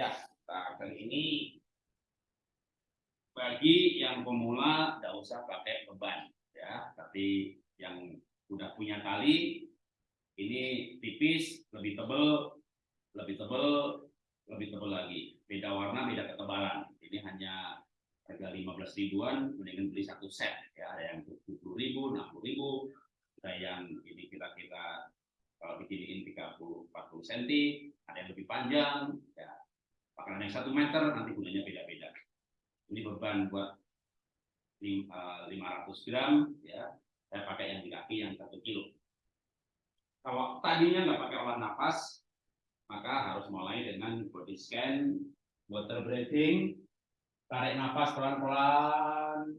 Ya, nah, kali ini bagi yang pemula tidak usah pakai beban ya, tapi yang sudah punya tali ini tipis, lebih tebal, lebih tebal, lebih tebal lagi. Beda warna, beda ketebalan. Ini hanya harga 15 ribuan, mendingan beli satu set ya, ada yang 70 ribu, 60 ribu, ada yang ini kira-kira kalau beginiin 30 40 cm, ada yang lebih panjang, ya Pakanan yang satu meter nanti gunanya beda-beda. Ini beban buat 500 eh, gram, ya. Saya pakai yang di kaki yang satu kilo. Kalau tadinya nggak pakai olah nafas, maka harus mulai dengan body scan, water breathing, tarik nafas pelan-pelan,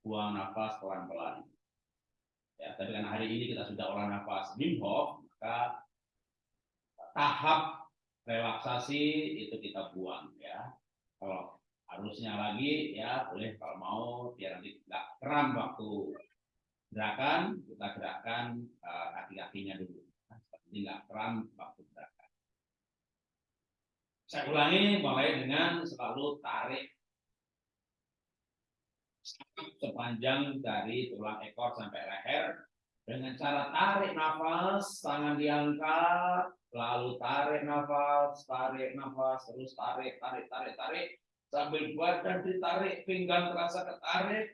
buang nafas pelan-pelan. Ya, tapi karena hari ini kita sudah olah nafas Wim maka tahap relaksasi itu kita buang ya. Kalau harusnya lagi ya boleh kalau mau biar nanti tidak kram waktu gerakan kita gerakan uh, kaki-kakinya dulu. Nah, seperti nggak kram waktu gerakan. Saya ulangi mulai dengan selalu tarik sepanjang dari tulang ekor sampai leher dengan cara tarik nafas, tangan diangkat, lalu tarik nafas, tarik nafas, terus tarik, tarik, tarik, tarik, sambil badan ditarik, pinggang terasa ketarik,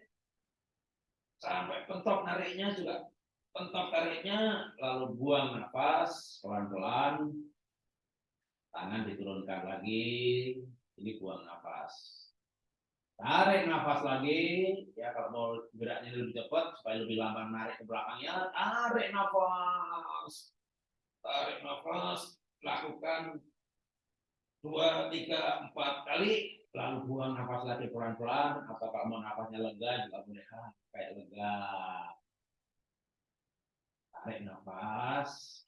sampai pentok nariknya juga. Pentok tariknya, lalu buang nafas pelan-pelan, tangan diturunkan lagi, ini buang nafas. Tarik nafas lagi, ya kalau mau geraknya lebih cepat supaya lebih lama narik ke belakangnya, tarik nafas. Tarik nafas, lakukan dua, tiga, empat kali, lalu buang nafas lagi pelan-pelan, atau kalau mau nafasnya lega? Juga boleh kayak lega. Tarik nafas,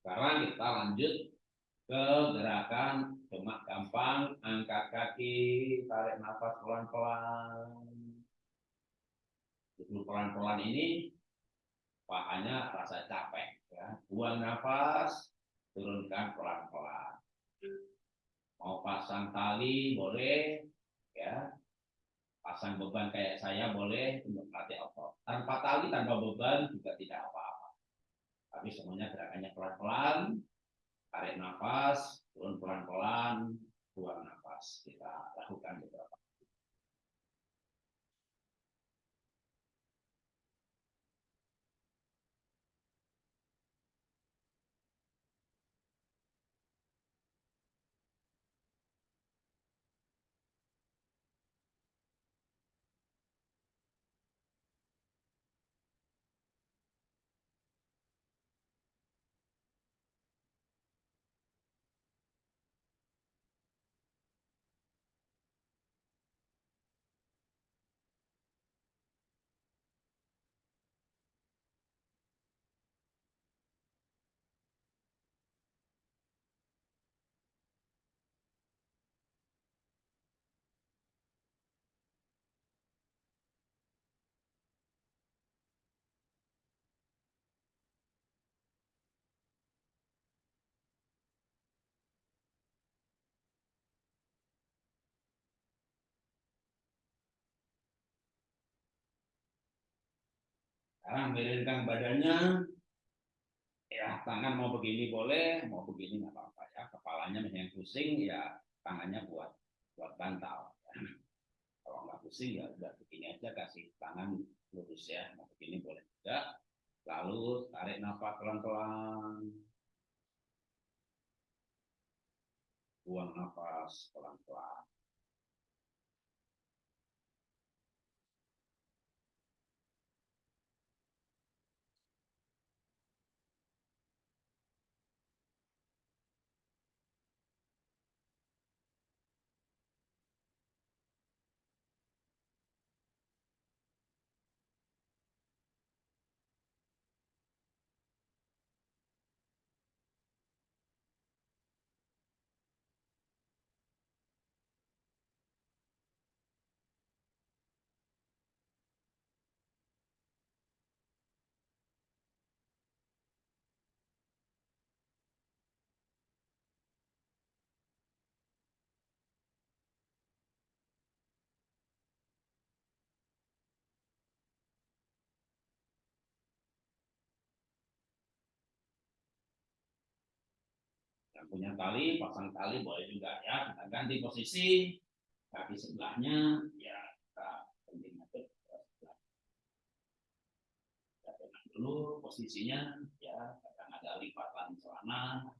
Sekarang kita lanjut ke gerakan cuma gampang, angkat kaki, tarik nafas pelan-pelan. Dulu pelan-pelan ini pahanya rasa capek, ya. Buang nafas, turunkan pelan-pelan. Mau pasang tali boleh, ya. Pasang beban kayak saya boleh untuk melatih otot. Tanpa tali, tanpa beban juga tidak apa-apa. Tapi semuanya gerakannya pelan-pelan, tarik nafas, turun pelan-pelan, buang nafas. Kita lakukan beberapa Sekarang miringkan badannya, ya tangan mau begini boleh, mau begini nggak apa-apa ya. Kepalanya yang pusing, ya tangannya buat buat bantal. Ya. Kalau nggak pusing ya udah begini aja kasih tangan lurus ya. Mau begini boleh juga. Lalu tarik nafas pelan-pelan. Buang nafas pelan-pelan. Punya tali pasang tali boleh juga ya kita ganti posisi kaki sebelahnya ya kita penting ke sebelah. Kita tenang dulu posisinya ya kadang ada lipatan celana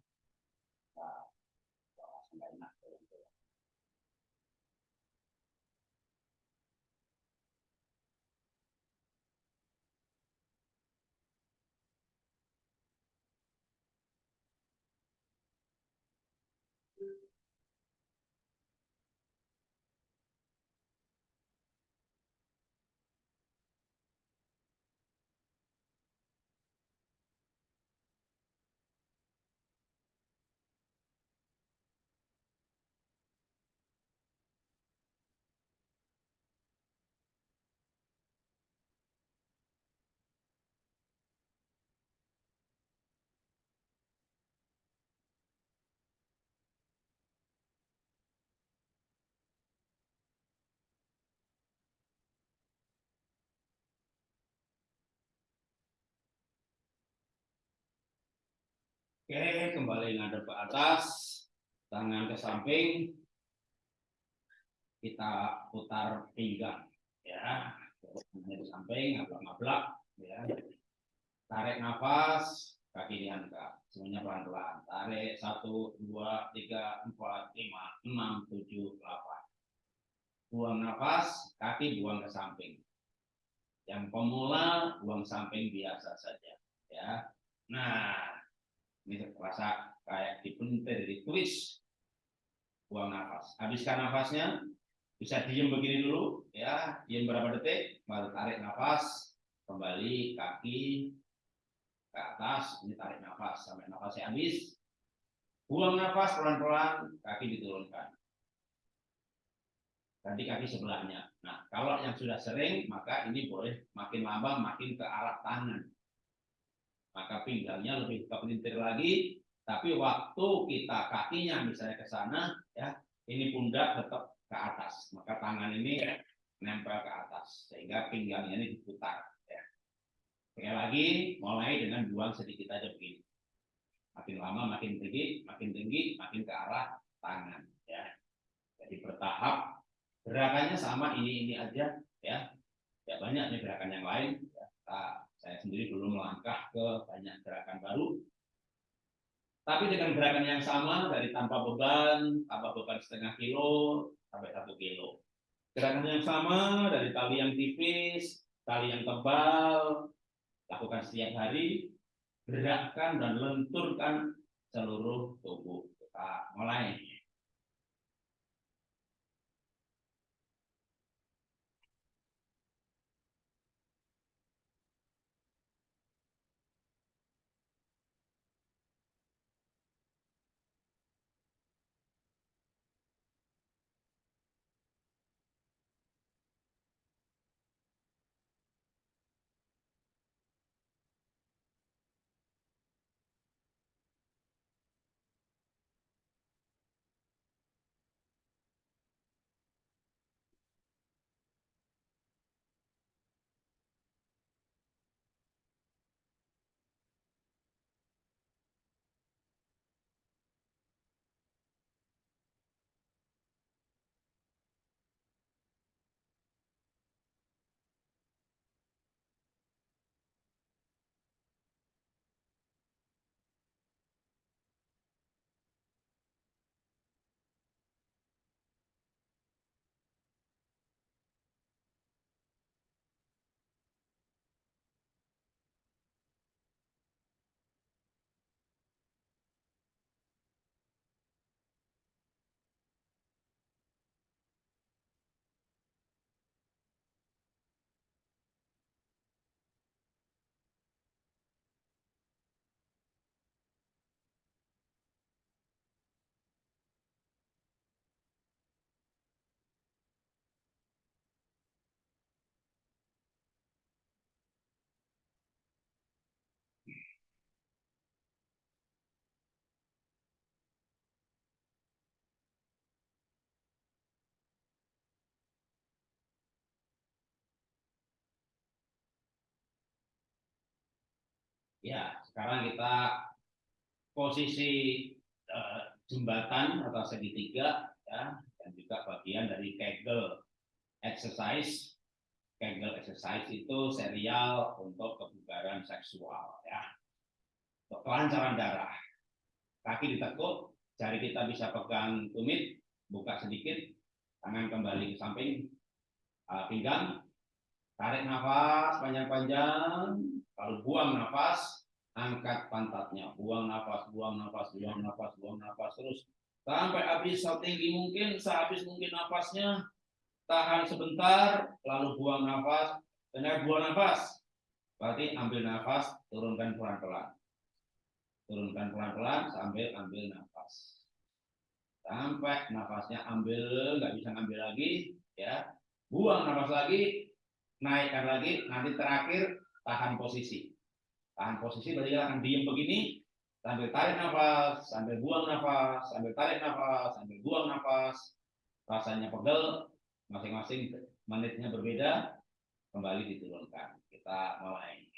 Oke, kembali ngadep ke atas, tangan ke samping, kita putar pinggang, ya, tangannya ke samping, ngablak-ngablak, ya, tarik nafas, kaki diangkat, semuanya pelan-pelan, tarik satu, dua, tiga, empat, lima, enam, tujuh, delapan, buang nafas, kaki buang ke samping, yang pemula buang samping biasa saja, ya, nah ini terasa kayak dipentir, ditwist. Buang nafas. Habiskan nafasnya. Bisa diem begini dulu, ya. Diem berapa detik, baru tarik nafas. Kembali kaki ke atas. Ini tarik nafas sampai nafasnya habis. Buang nafas pelan-pelan, kaki diturunkan. Ganti kaki sebelahnya. Nah, kalau yang sudah sering, maka ini boleh makin lama makin ke arah tangan maka pinggangnya lebih ke pelintir lagi. Tapi waktu kita kakinya misalnya ke sana ya ini pundak tetap ke atas. Maka tangan ini nempel ke atas sehingga pinggangnya ini diputar ya. sekali lagi mulai dengan buang sedikit aja begini. Makin lama makin tinggi makin tinggi makin ke arah tangan ya. Jadi bertahap. Gerakannya sama ini ini aja ya. Ya banyak nih gerakan yang lain. ya. Sendiri belum melangkah ke banyak gerakan baru. Tapi dengan gerakan yang sama dari tanpa beban, tanpa beban setengah kilo sampai satu kilo. Gerakan yang sama dari tali yang tipis, tali yang tebal, lakukan setiap hari, gerakkan dan lenturkan seluruh tubuh. Kita mulai. Ya, sekarang kita posisi uh, jembatan atau segitiga ya dan juga bagian dari Kegel exercise. Kegel exercise itu serial untuk kebugaran seksual ya. Untuk kelancaran darah. Kaki ditekuk jari kita bisa pegang tumit buka sedikit tangan kembali ke samping uh, pinggang tarik nafas panjang-panjang lalu buang nafas angkat pantatnya. Buang nafas buang nafas buang nafas buang nafas terus. Sampai habis setinggi mungkin sehabis mungkin nafasnya tahan sebentar lalu buang nafas. Benar buang nafas berarti ambil nafas turunkan pelan-pelan. Turunkan pelan-pelan sambil ambil nafas. Sampai nafasnya ambil nggak bisa ngambil lagi ya. Buang nafas lagi naikkan lagi nanti terakhir tahan posisi. Tahan posisi berarti akan diem begini sambil tarik nafas sambil buang nafas sambil tarik nafas sambil buang nafas. Rasanya pegel masing-masing menitnya berbeda kembali diturunkan. Kita mulai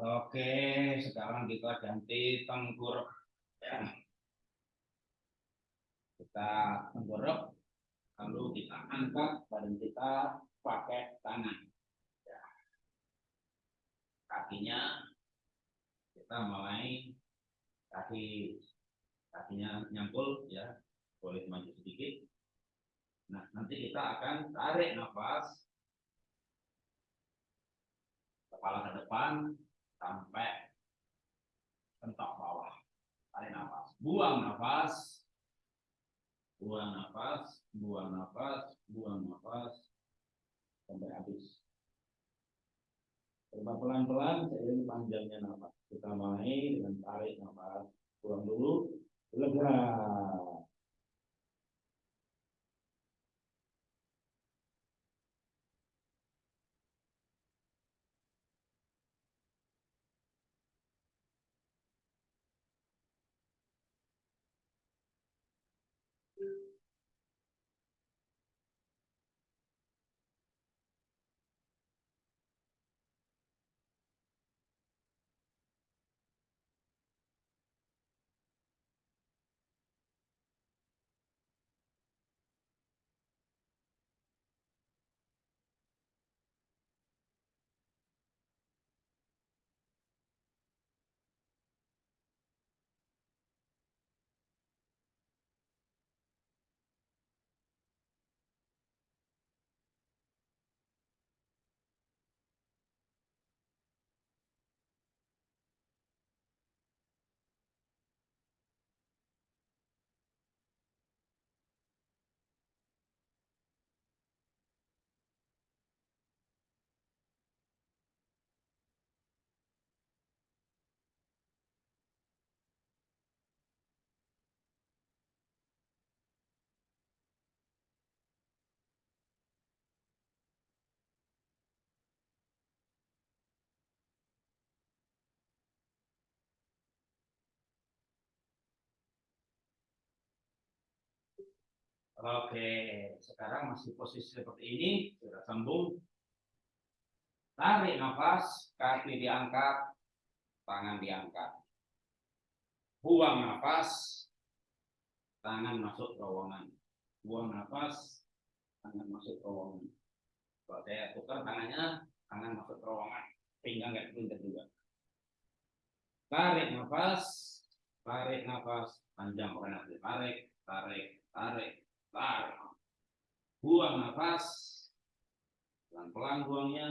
Oke, sekarang kita ganti tengkurap. Ya. Kita tengkurap, lalu kita angkat badan kita pakai tangan. Ya. Kakinya kita mulai kaki kakinya nyangkul ya, boleh maju sedikit. Nah, nanti kita akan tarik nafas kepala ke depan, sampai kentok bawah. Tarik nafas. Buang nafas. Buang nafas, buang nafas, buang nafas sampai habis. Coba pelan-pelan seiring panjangnya nafas. Kita mulai dengan tarik nafas. Buang dulu. Lega. Oke, sekarang masih posisi seperti ini, sudah sambung. Tarik nafas, kaki diangkat, tangan diangkat. Buang nafas, tangan masuk terowongan. Buang nafas, tangan masuk terowongan. Kalau saya tukar tangannya, tangan masuk terowongan. Pinggang nggak pinter juga. Tarik nafas, tarik nafas, panjang pokoknya tarik, tarik, tarik, tarik. Buang nafas, pelan-pelan buangnya,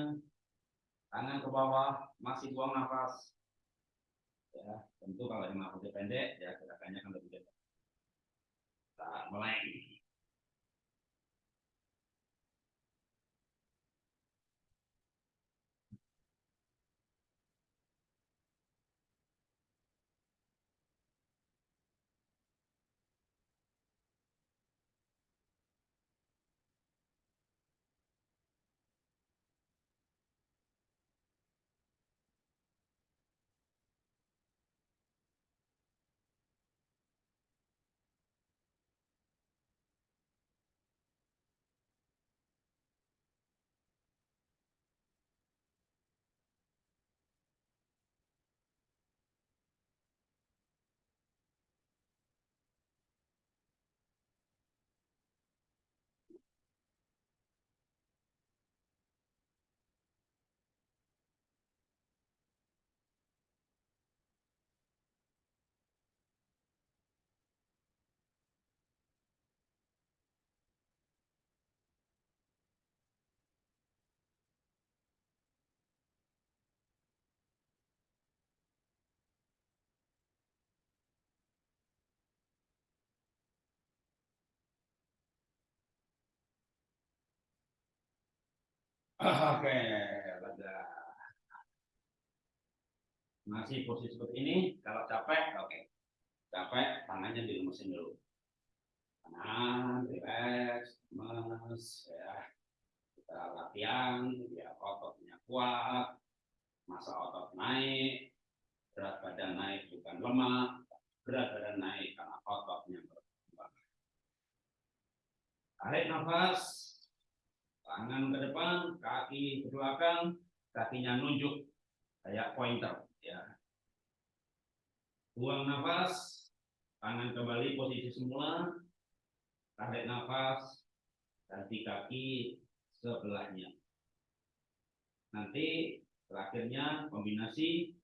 tangan ke bawah, masih buang nafas. Ya, tentu kalau yang nafasnya pendek, ya gerakannya akan lebih cepat. Kita mulai. Oke, lega. Masih posisi seperti ini. Kalau capek, oke. Capek, tangannya dilemesin dulu. Tangan, relax, lemes, ya. Kita latihan, ya ototnya kuat, masa otot naik, berat badan naik bukan lemak, berat badan naik karena ototnya berkembang. Tarik nafas, tangan ke depan, kaki ke belakang, kakinya nunjuk kayak pointer ya. Buang nafas, tangan kembali posisi semula, tarik nafas, ganti kaki sebelahnya. Nanti terakhirnya kombinasi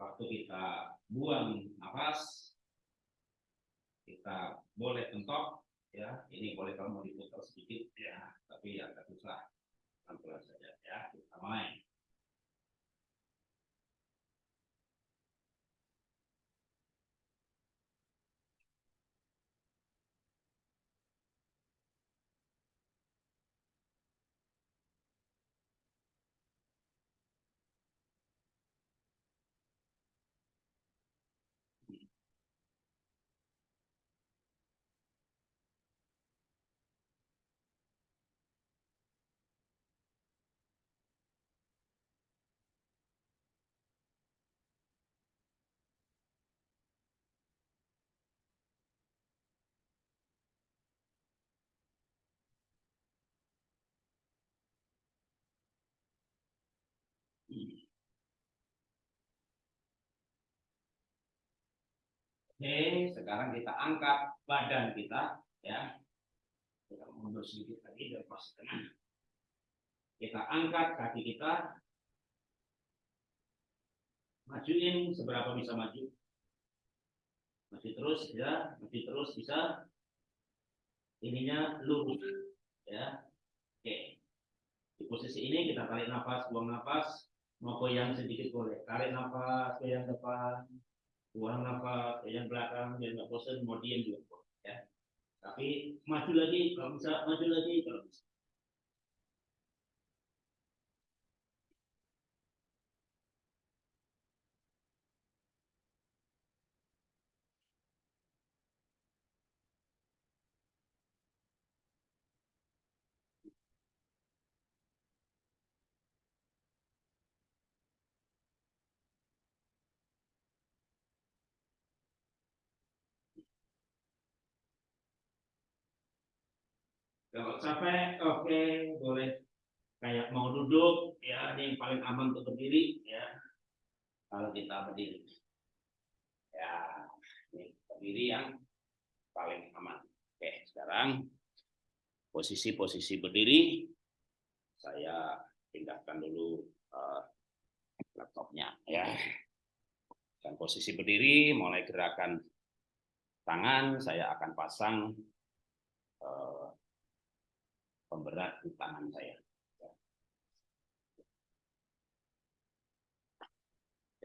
waktu kita buang nafas, kita boleh tentok ya. Ini boleh kamu diputar sedikit ya. Tapi agak susah pelan-pelan saja ya. Kita mulai Oke, sekarang kita angkat badan kita, ya. Kita mundur sedikit lagi dari pas tengah. Kita angkat kaki kita, majuin seberapa bisa maju. Masih terus, ya, masih terus bisa. Ininya lurus, ya. Oke. Di posisi ini kita tarik nafas, buang nafas, mau goyang sedikit boleh. Tarik nafas, goyang depan, buang nafas yang belakang yang nggak bosan mau diam juga ya. Tapi maju lagi kalau bisa maju lagi kalau bisa Kalau capek, oke, boleh kayak mau duduk, ya ini yang paling aman untuk berdiri, ya. Kalau kita berdiri, ya ini berdiri yang paling aman. Oke, sekarang posisi-posisi berdiri, saya pindahkan dulu uh, laptopnya, ya. Dan posisi berdiri, mulai gerakan tangan, saya akan pasang uh, pemberat di tangan saya.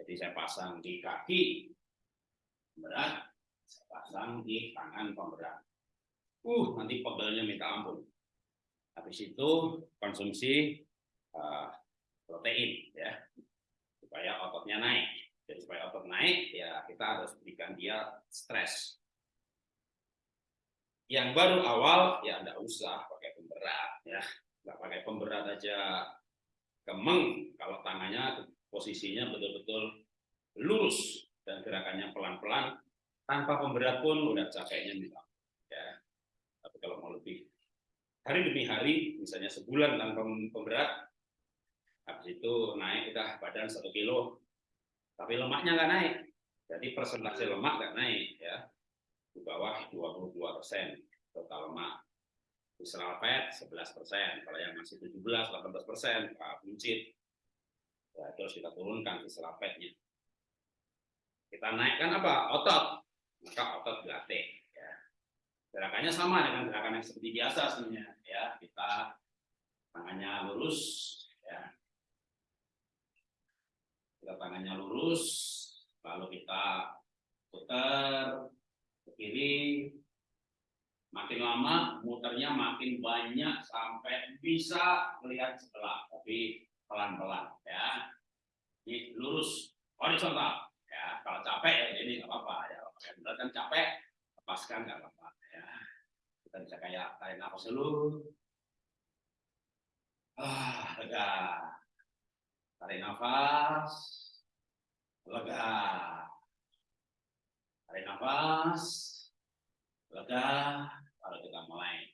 Jadi saya pasang di kaki pemberat, saya pasang di tangan pemberat. Uh, nanti pegolnya minta ampun. Habis itu konsumsi uh, protein ya, supaya ototnya naik. Jadi supaya otot naik, ya kita harus berikan dia stres. Yang baru awal ya tidak usah pakai pemberat ya, nggak pakai pemberat aja. Kemeng kalau tangannya posisinya betul-betul lurus dan gerakannya pelan-pelan tanpa pemberat pun udah capeknya minta ya. Tapi kalau mau lebih hari demi hari misalnya sebulan tanpa pemberat habis itu naik kita badan satu kilo tapi lemaknya nggak naik. Jadi persentase lemak nggak naik ya. Di bawah 22 persen total lemak. Visceral fat 11 persen, kalau yang masih 17, 18 persen, Pak buncit. Ya, terus kita turunkan visceral fatnya. Kita naikkan apa? Otot. Maka otot dilatih. Ya. Gerakannya sama dengan gerakan yang seperti biasa sebenarnya. Ya, kita tangannya lurus, ya. Kita tangannya lurus, lalu kita putar ke kiri, makin lama muternya makin banyak sampai bisa melihat sebelah, tapi pelan-pelan ya. Ini lurus horizontal ya. Kalau capek ya jadi nggak apa-apa ya. Kalau kan capek, lepaskan nggak apa-apa ya. Kita bisa kayak tarik nafas dulu. Ah, lega. Tarik nafas. Lega. Tarik nafas. Lega kalau kita mulai.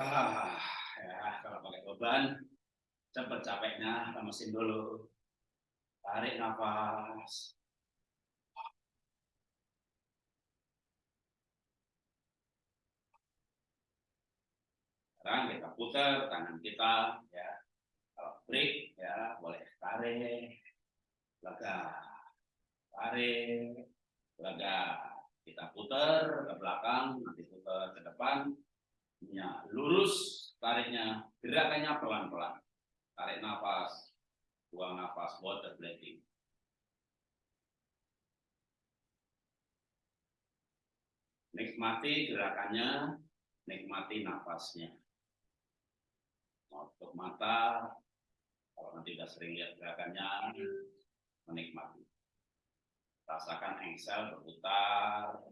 Ah, ya, kalau pakai beban, cepat capeknya, lemesin dulu. Tarik nafas. Sekarang kita putar tangan kita, ya. Kalau break, ya boleh tarik, lega, tarik, lega. Kita putar ke belakang, nanti putar ke depan, ya, lurus, tariknya, gerakannya pelan-pelan. Tarik nafas, buang nafas, water breathing. Nikmati gerakannya, nikmati nafasnya. Tutup mata, kalau nanti sudah sering lihat gerakannya, menikmati. Rasakan engsel berputar,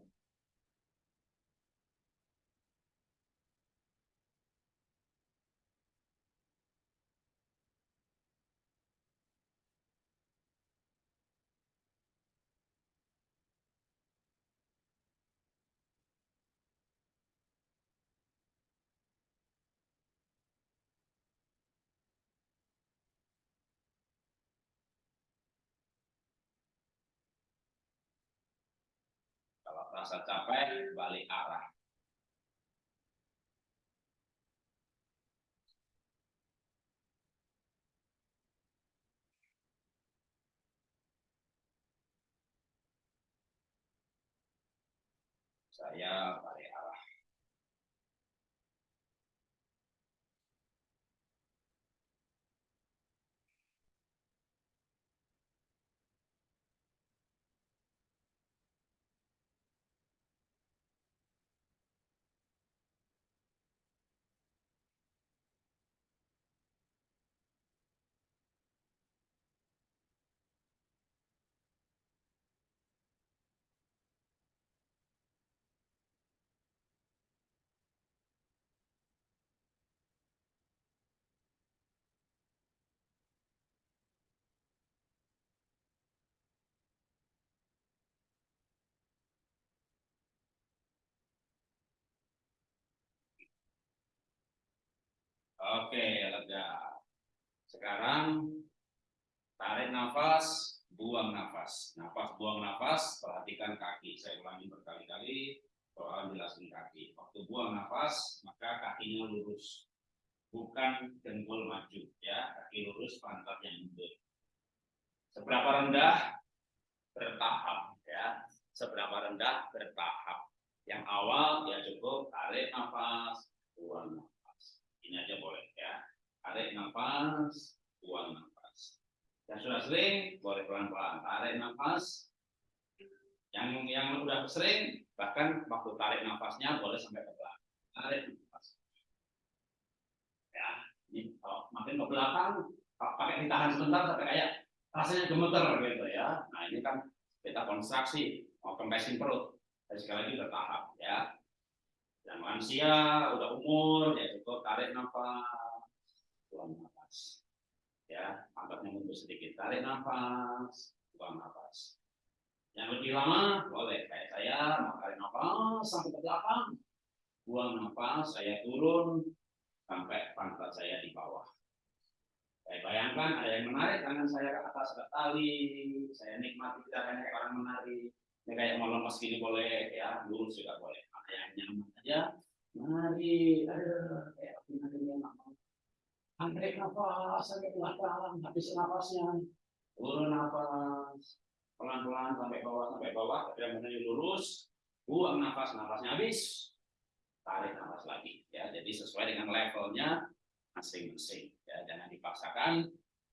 rasa capek, balik arah. Saya balik arah. Oke, lega. Sekarang tarik nafas, buang nafas. Nafas, buang nafas, perhatikan kaki. Saya ulangi berkali-kali, soal jelasin kaki. Waktu buang nafas, maka kakinya lurus. Bukan dengkul maju, ya. Kaki lurus, pantatnya mundur. Seberapa rendah? Bertahap, ya. Seberapa rendah? Bertahap. Yang awal, ya cukup tarik nafas, buang nafas ini aja boleh tarik nafas buang nafas. Yang sudah sering boleh pelan-pelan. Tarik nafas. Yang yang udah sering bahkan waktu tarik nafasnya boleh sampai ke belakang tarik nafas. Ya ini kalau makin ke belakang pakai ditahan sebentar sampai kayak rasanya gemeter gitu ya. Nah ini kan kita konstruksi mau kempesin perut. Dan sekali lagi bertahap ya. Yang lansia, udah umur, ya cukup tarik nafas, buang nafas. Ya, angkatnya mundur sedikit, tarik nafas, buang nafas. Yang lebih lama boleh. Kayak saya tarik nafas sampai ke belakang, buang nafas, saya turun sampai pantat saya di bawah. Saya bayangkan ada yang menarik tangan saya ke atas ke tali, saya nikmati tidak kayak orang menarik. Ini kayak mau lemas gini boleh, ya. Lurus juga boleh. Yang nyaman aja. Mari. Ada kayak yang mau tarik nafas sampai belakang habis nafasnya turun nafas pelan-pelan sampai bawah sampai bawah. Tapi yang benar lurus. Buang nafas nafasnya habis. Tarik nafas lagi ya. Jadi sesuai dengan levelnya masing-masing ya. Jangan dipaksakan.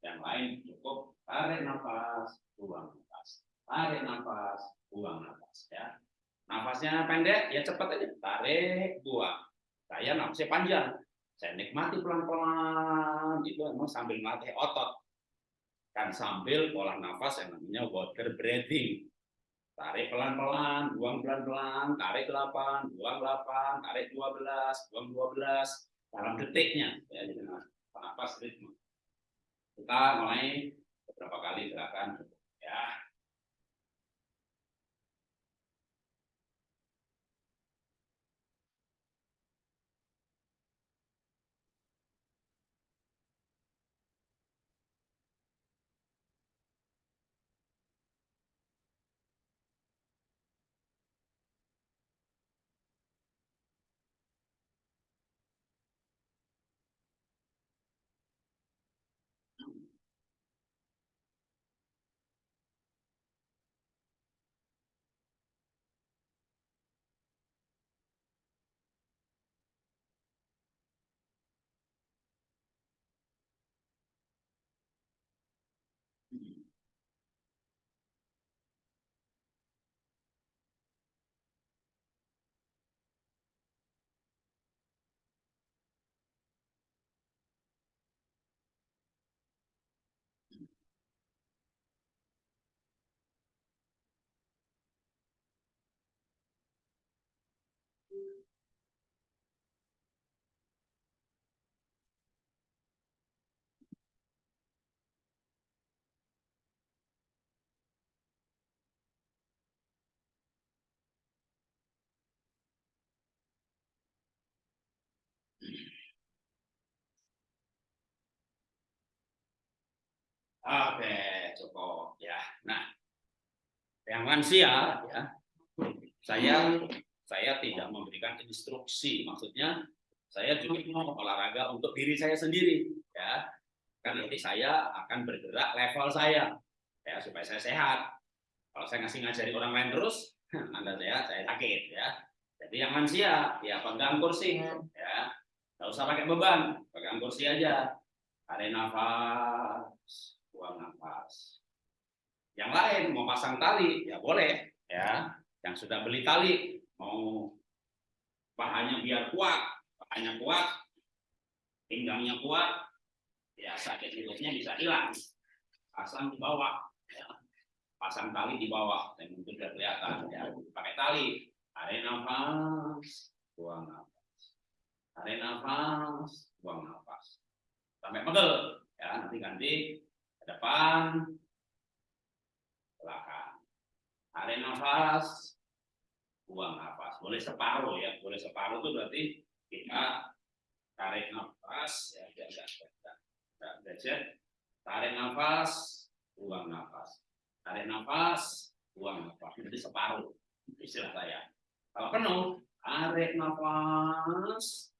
Yang lain cukup. Tarik nafas buang nafas tarik nafas buang nafas ya. Nafasnya pendek, ya cepat aja. Tarik, buang. Saya nafasnya panjang. Saya nikmati pelan-pelan. Itu emang sambil melatih otot. Kan sambil pola nafas yang namanya water breathing. Tarik pelan-pelan, buang pelan-pelan, tarik 8, buang 8, tarik 12, buang 12 dalam detiknya. Ya, jadi nafas ritme. Kita mulai beberapa kali gerakan ya Oke, cukup ya. Nah, yang lansia ya saya saya tidak memberikan instruksi, maksudnya saya juga mau olahraga untuk diri saya sendiri, ya. Kan nanti saya akan bergerak level saya, ya supaya saya sehat. Kalau saya ngasih ngajari orang lain terus, anda saya saya sakit, ya. Jadi yang lansia, ya pegang kursi, ya. Nggak usah pakai beban, pegang kursi aja. Tarik nafas, buang nafas. Yang lain mau pasang tali, ya boleh, ya. Yang sudah beli tali, mau pahanya biar kuat, pahanya kuat, pinggangnya kuat, ya sakit lututnya bisa hilang. Pasang di bawah, ya. pasang tali di bawah, dan mungkin sudah kelihatan, ya. Pakai tali, tarik nafas, buang nafas. Tarik nafas, buang nafas sampai pegel ya nanti ganti depan belakang. Tarik nafas buang nafas. Boleh separuh ya boleh separuh itu berarti kita tarik nafas ya ya ya, ya, ya, ya. tarik nafas buang nafas. Tarik nafas buang nafas. Jadi separuh istilah saya. Kalau penuh tarik nafas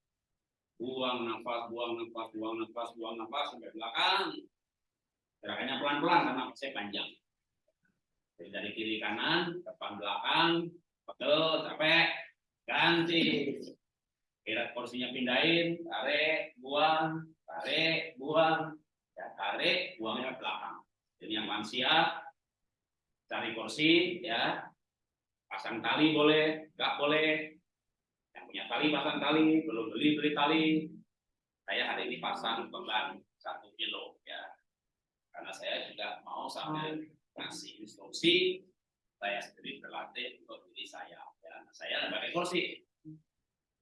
buang nafas, buang nafas, buang nafas, buang nafas sampai belakang. Gerakannya pelan-pelan karena saya panjang. Jadi dari kiri kanan, depan belakang, pegel, capek, ganti. Kira porsinya pindahin, tarik, buang, tarik, buang, ya tarik, buangnya ke belakang. Jadi yang lansia cari kursi, ya pasang tali boleh, nggak boleh, punya tali pasang tali belum beli beli tali saya hari ini pasang beban satu kilo karena saya juga mau sambil ngasih instruksi saya sendiri berlatih untuk diri saya ya saya pakai kursi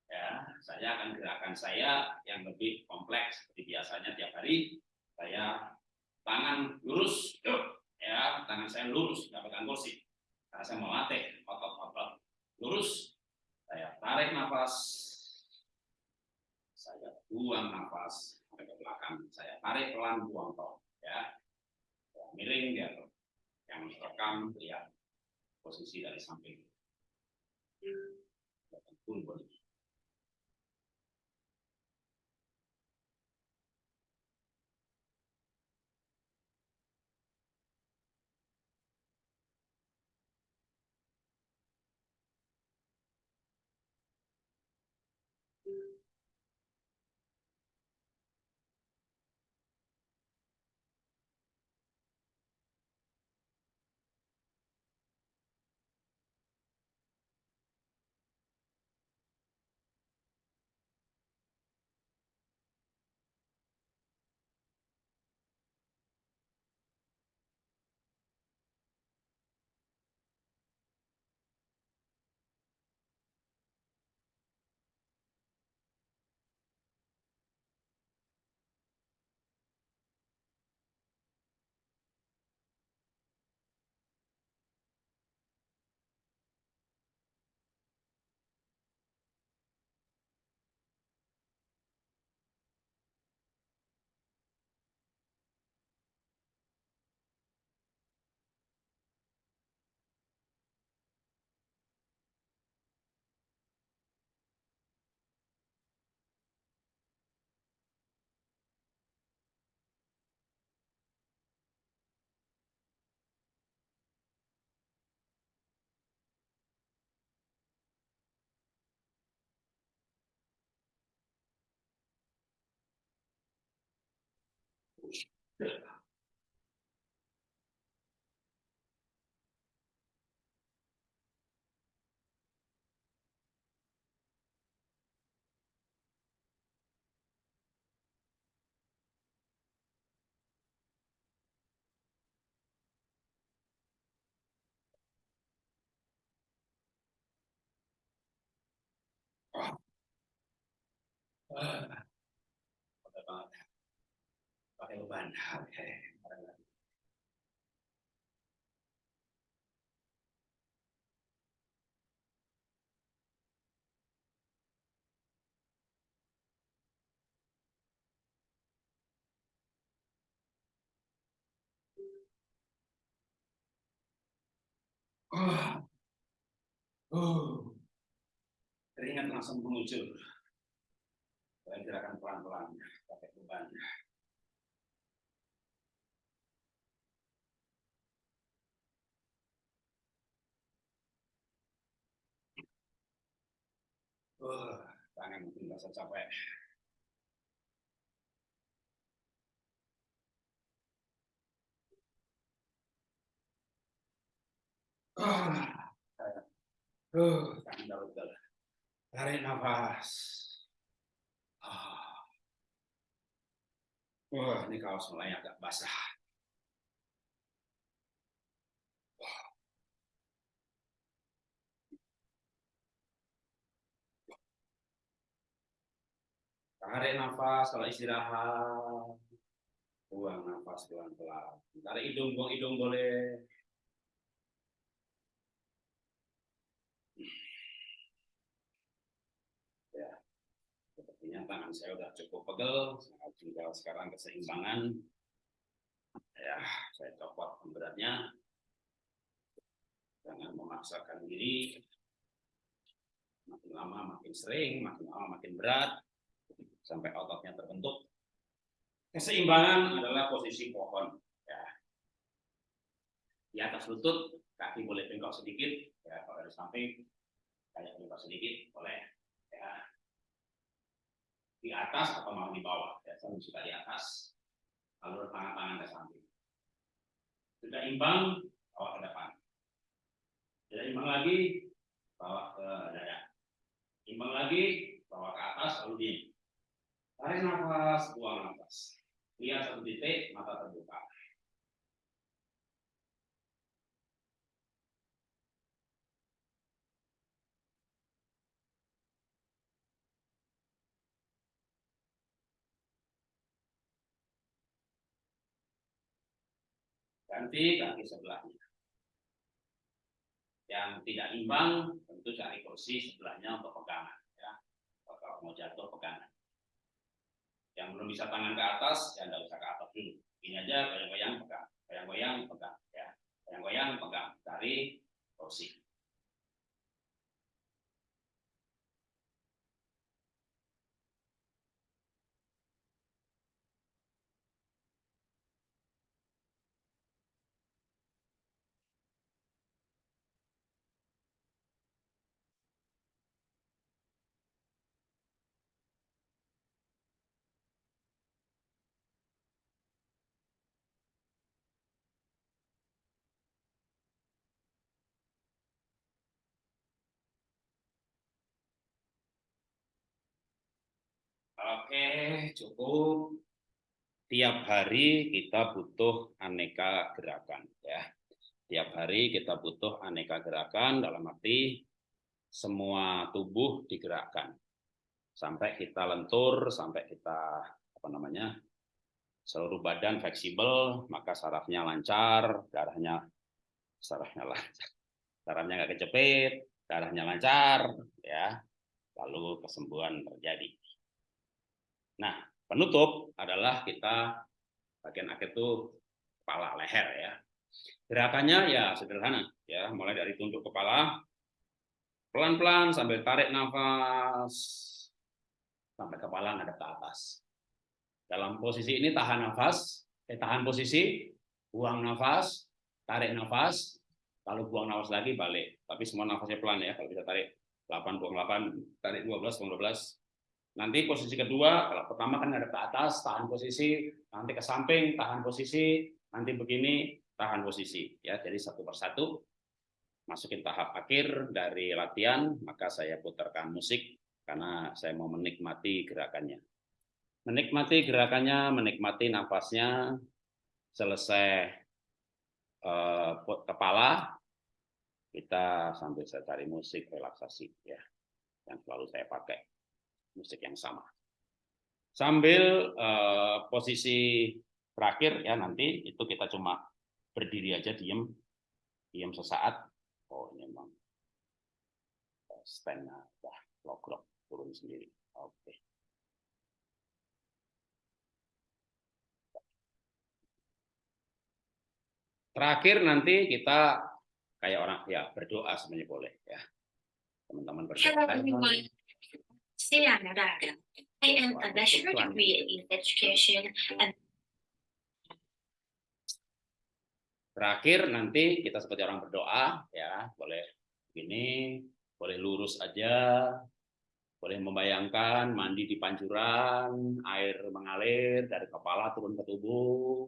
ya saya akan gerakan saya yang lebih kompleks seperti biasanya tiap hari saya tangan lurus ya tangan saya lurus nggak pegang kursi karena saya melatih otot-otot lurus saya tarik nafas. Saya buang nafas ke belakang. Saya tarik pelan buang toh. Ya. Miring dia yang rekam lihat posisi dari samping. Pun boleh. 对。了 तो बंधा है Oh. Oh. Keringat langsung mengucur. Saya gerakan pelan-pelan pakai beban. Uh, tangan mungkin rasa capek. Uh, uh, Tarik nafas. Ah. Wah, ini kaos mulai agak basah. Tarik nafas kalau istirahat. Buang nafas pelan-pelan. Tarik hidung, buang hidung boleh. Sepertinya tangan saya sudah cukup pegel, saya tinggal sekarang keseimbangan. Ya, saya copot pemberatnya. Jangan memaksakan diri. Makin lama makin sering, makin lama makin berat, sampai ototnya terbentuk. Keseimbangan adalah posisi pohon. Ya. Di atas lutut, kaki boleh bengkok sedikit, ya kalau dari samping, kayak bengkok sedikit, boleh. Ya di atas atau mau di bawah. Ya, saya suka di atas, lalu tangan-tangan ke samping. Sudah imbang, bawa ke depan. Sudah imbang lagi, bawa ke dada. Imbang lagi, bawa ke atas, lalu diam. Tarik nafas, buang nafas. Lihat satu titik, mata terbuka. ganti kaki sebelahnya. Yang tidak imbang tentu cari kursi sebelahnya untuk pegangan ya. Kalau mau jatuh pegangan. Yang belum bisa tangan ke atas ya tidak usah ke atas dulu. Ini aja goyang-goyang pegang, goyang-goyang pegang ya. Goyang-goyang pegang, cari kursi. Oke, cukup. Tiap hari kita butuh aneka gerakan ya. Tiap hari kita butuh aneka gerakan dalam arti semua tubuh digerakkan. Sampai kita lentur, sampai kita apa namanya? seluruh badan fleksibel, maka sarafnya lancar, darahnya sarafnya lancar. Sarafnya nggak kecepit, darahnya lancar, ya. Lalu kesembuhan terjadi. Nah, penutup adalah kita bagian akhir itu kepala leher ya. Gerakannya ya sederhana ya, mulai dari tunduk kepala pelan-pelan sambil tarik nafas sampai kepala ngadep ke atas. Dalam posisi ini tahan nafas, eh, tahan posisi, buang nafas, tarik nafas, lalu buang nafas lagi balik. Tapi semua nafasnya pelan ya, kalau bisa tarik 8 buang 8, tarik 12 buang 12, Nanti posisi kedua, kalau pertama kan ada ke atas, tahan posisi, nanti ke samping, tahan posisi, nanti begini, tahan posisi. Ya, jadi satu persatu masukin tahap akhir dari latihan, maka saya putarkan musik karena saya mau menikmati gerakannya. Menikmati gerakannya, menikmati nafasnya, selesai eh, kepala, kita sambil saya cari musik relaksasi ya, yang selalu saya pakai musik yang sama. Sambil uh, posisi terakhir ya nanti itu kita cuma berdiri aja diem, diem sesaat. Oh ini memang standnya dah logrok turun sendiri. Oke. Okay. Terakhir nanti kita kayak orang ya berdoa sebenarnya boleh ya. Teman-teman berdoa. everyone. Saya Narada. I am a bachelor degree in education and Terakhir nanti kita seperti orang berdoa ya, boleh begini, boleh lurus aja, boleh membayangkan mandi di pancuran, air mengalir dari kepala turun ke tubuh,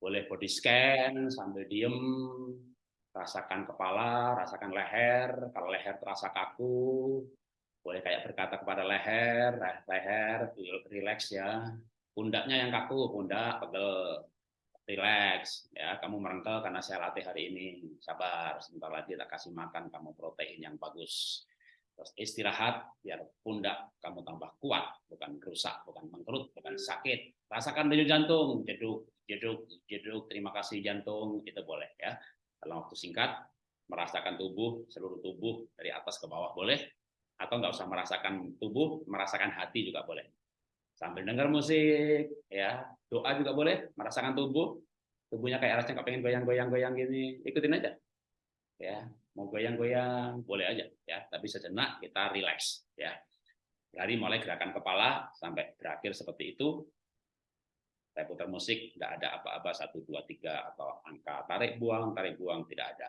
boleh body scan sambil diem, rasakan kepala, rasakan leher, kalau leher terasa kaku, boleh kayak berkata kepada leher, leher, relax ya, pundaknya yang kaku, pundak pegel, relax ya. Kamu merengkel karena saya latih hari ini. Sabar sebentar lagi tak kasih makan kamu protein yang bagus. Terus istirahat biar pundak kamu tambah kuat bukan rusak bukan mengkerut bukan sakit. Rasakan denyut jantung jeduk jeduk jeduk. Terima kasih jantung itu boleh ya. Dalam waktu singkat merasakan tubuh seluruh tubuh dari atas ke bawah boleh atau nggak usah merasakan tubuh merasakan hati juga boleh. Sambil dengar musik ya. Doa juga boleh merasakan tubuh. Tubuhnya kayak rasanya pengen goyang-goyang-goyang gini. Ikutin aja. Ya mau goyang-goyang boleh aja ya. Tapi sejenak kita relax ya. Dari mulai gerakan kepala sampai berakhir seperti itu saya putar musik tidak ada apa-apa satu dua tiga atau angka tarik buang tarik buang tidak ada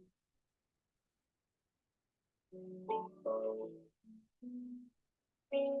Thank you.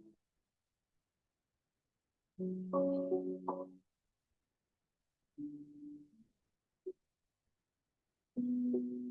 Thank you.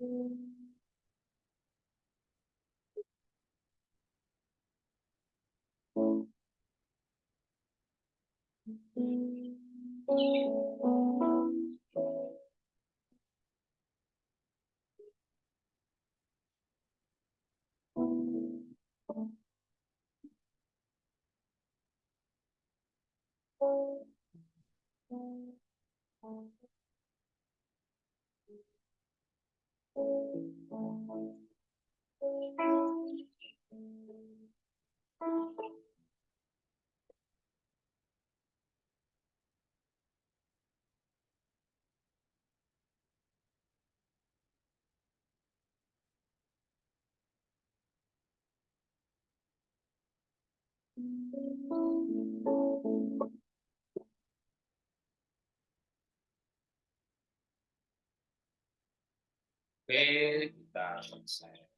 Thank mm -hmm. you. Okay, kita selesai.